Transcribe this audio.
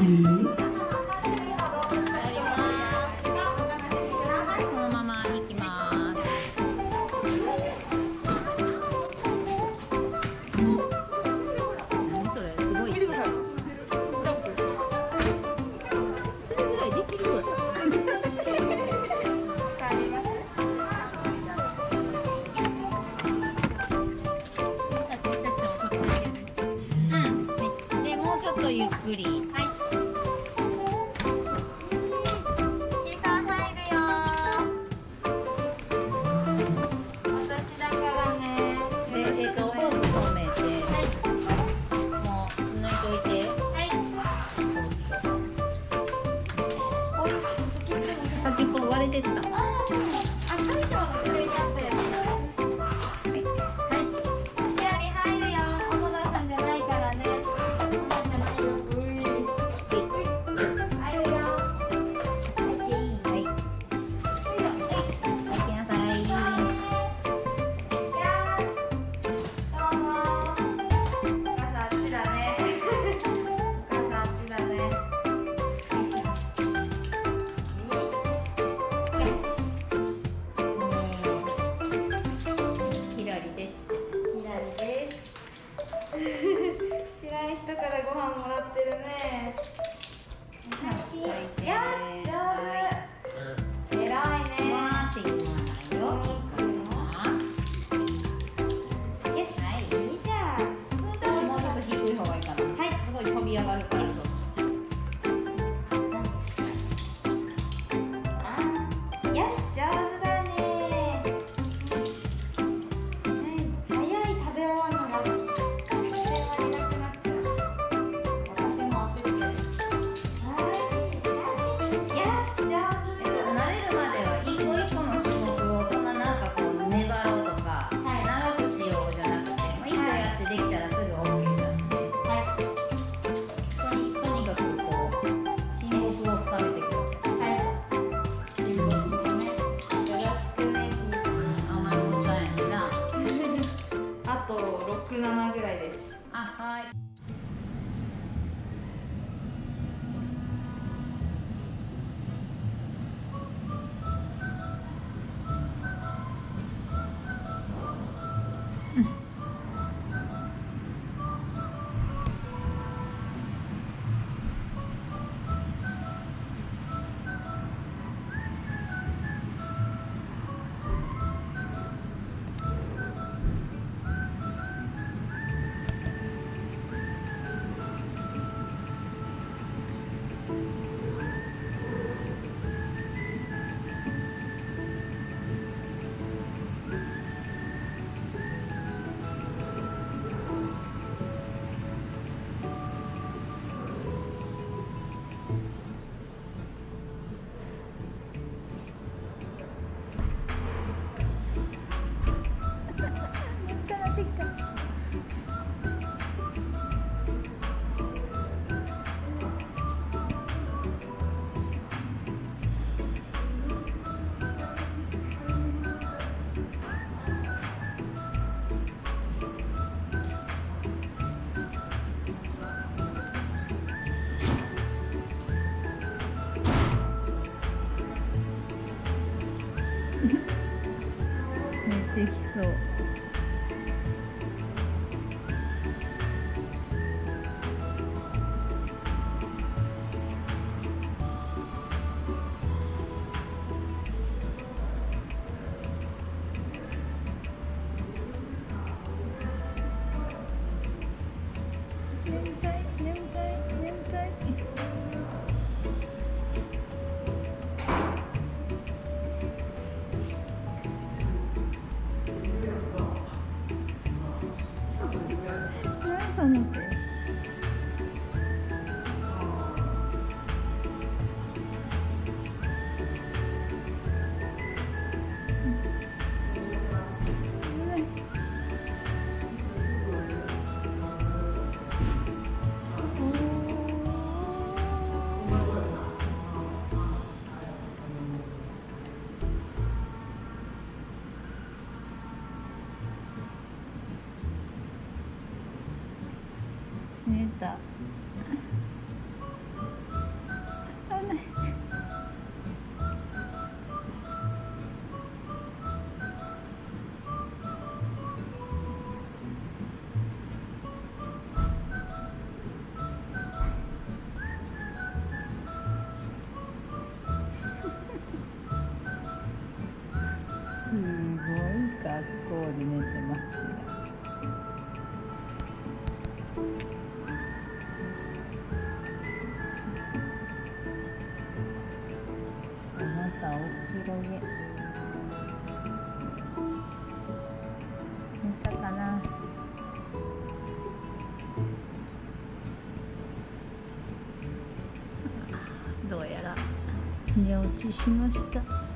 Mm-hmm. ょっとゆっくり。はいそう。分了。た。あねすごい学校で寝てますね。あなたお広げ寝たかな。どうやら。寝落ちしました